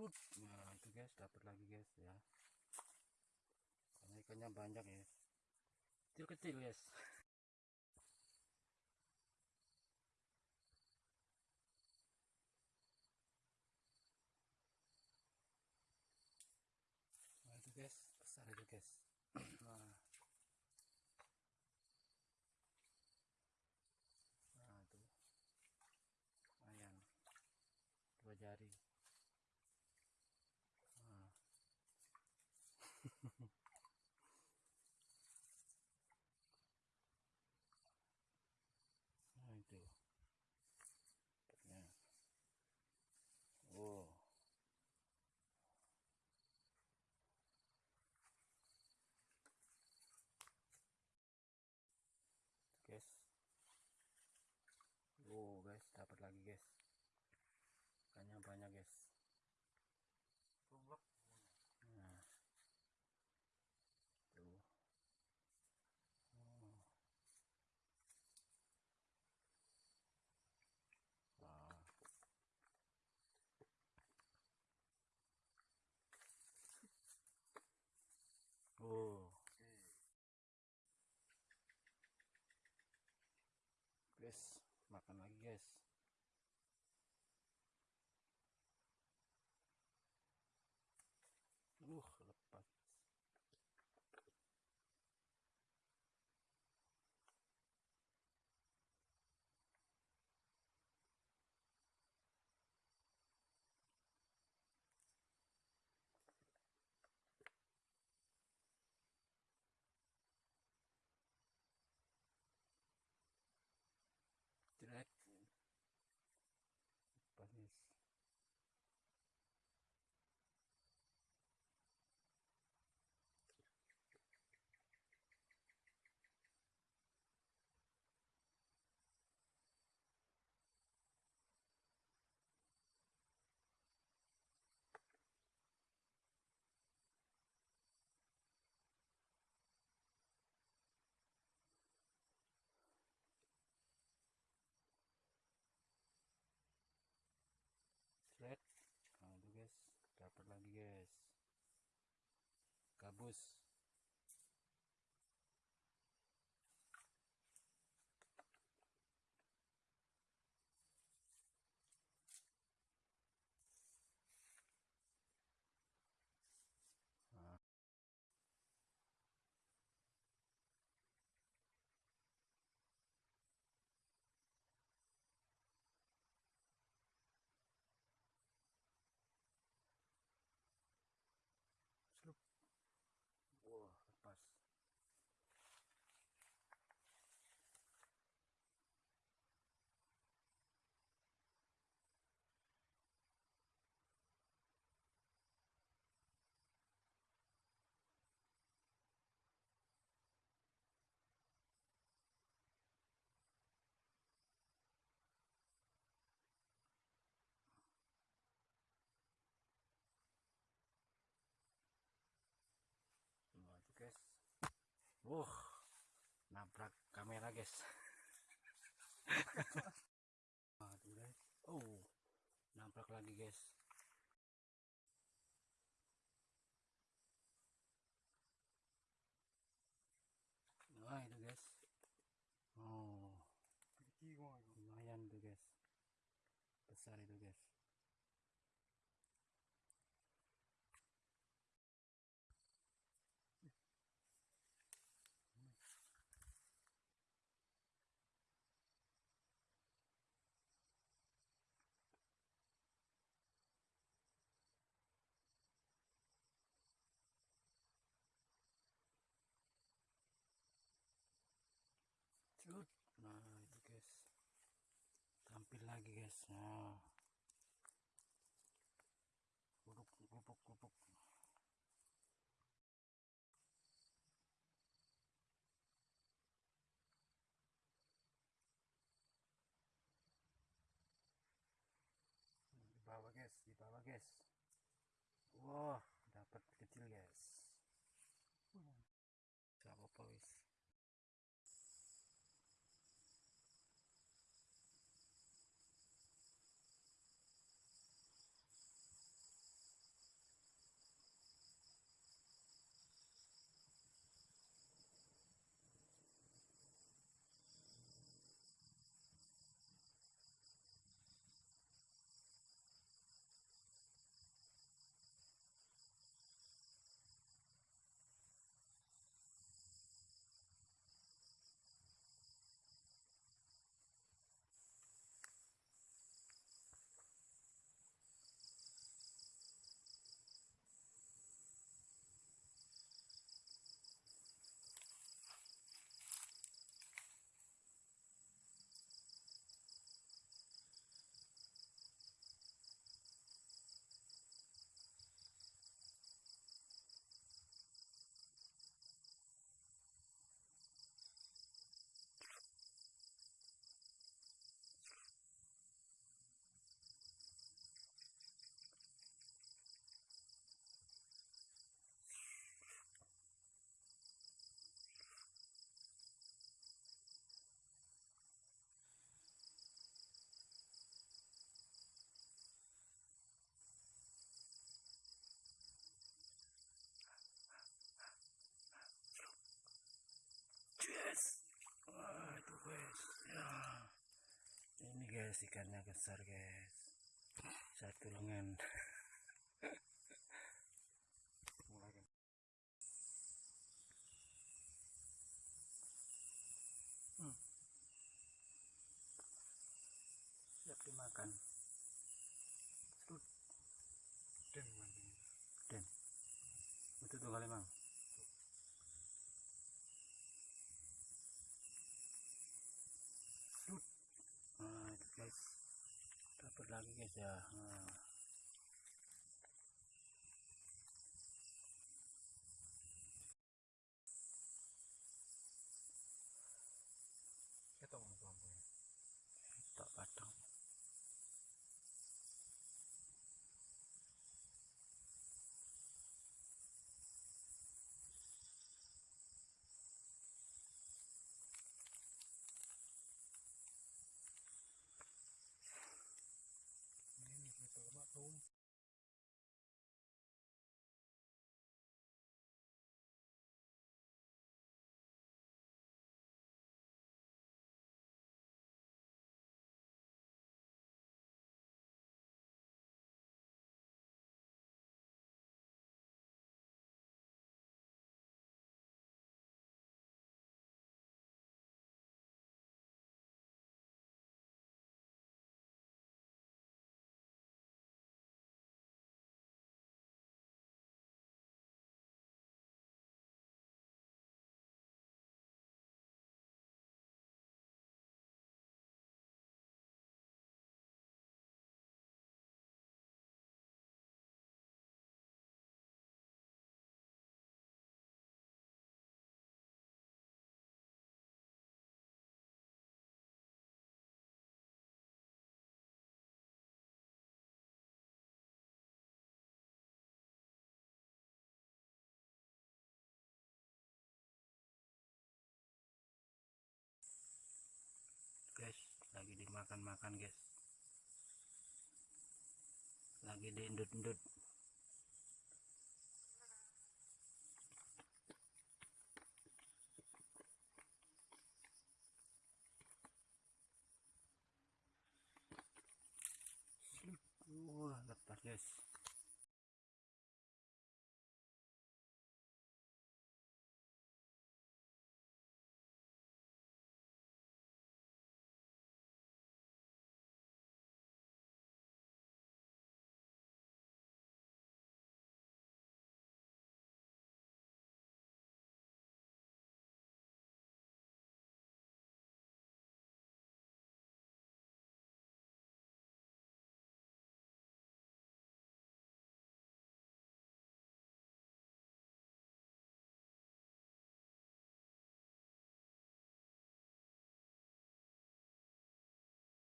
Hut. nah itu guys dapat lagi guys ya. Karena ikannya banyak ya. Kecil-kecil guys. Nah itu guys besar itu guys. Nah. Nah itu. Lumayan. Dua jari nah. nah itu dapatnya oh guys oh guys dapat lagi guys ikannya banyak guys. Nah. Tuh. Oh. Wah. oh. Guys makan lagi guys Bruce Wah, nabrak kamera guys. nah, guys. Oh, nabrak lagi guys. Nah, itu guys. Oh, lumayan tuh guys. Besar itu guys. Nah, itu guys. Tampil lagi guys. Nah. Gubuk, gubuk, gubuk. Di bawah guys, di bawah guys. Wah, dapat kecil guys. Gak apa-apa guys. ikannya besar guys saat gulungan lagi guys ya nah. makan-makan guys. Lagi diendut-endut.